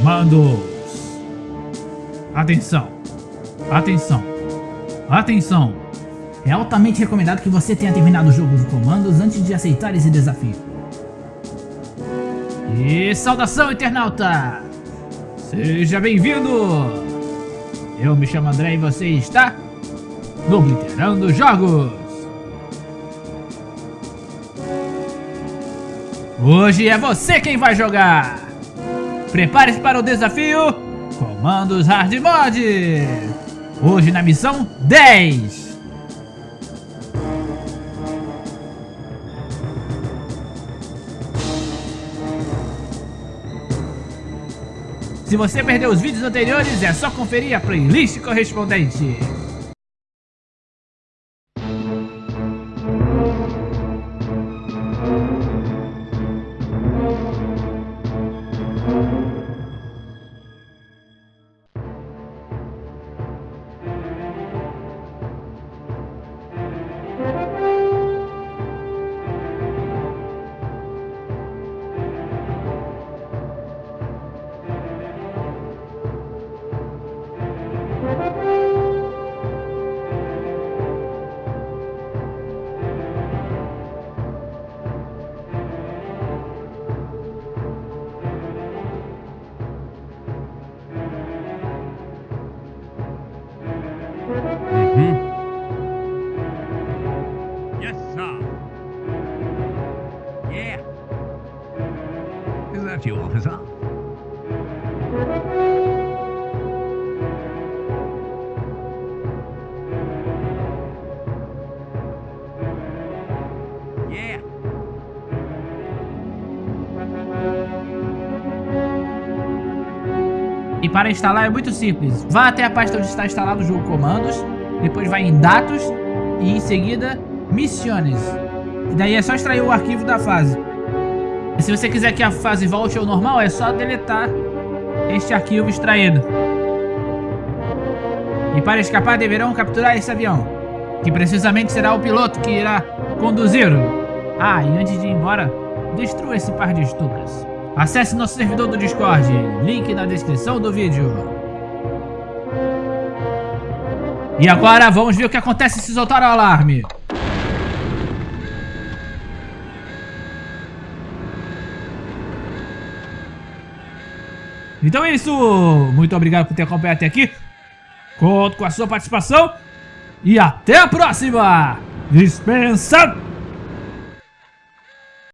Comandos. Atenção. Atenção. Atenção. É altamente recomendado que você tenha terminado o jogo de comandos antes de aceitar esse desafio. E saudação, internauta! Seja bem-vindo! Eu me chamo André e você está no Obliterando Jogos! Hoje é você quem vai jogar! Prepare-se para o desafio Comandos Hard Mod! Hoje na missão 10! Se você perdeu os vídeos anteriores, é só conferir a playlist correspondente. That you, officer? E para instalar é muito simples. Vá até a pasta onde está instalado o jogo Comandos, depois vai em Dados e em seguida Missiones. E daí é só extrair o arquivo da fase. Se você quiser que a fase volte ao normal, é só deletar este arquivo extraído. E para escapar deverão capturar esse avião, que precisamente será o piloto que irá conduzi-lo. Ah, e antes de ir embora, destrua esse par de estucas. Acesse nosso servidor do Discord, link na descrição do vídeo. E agora vamos ver o que acontece se soltar o alarme. Então é isso, muito obrigado por ter acompanhado até aqui. Conto com a sua participação e até a próxima. Dispensa!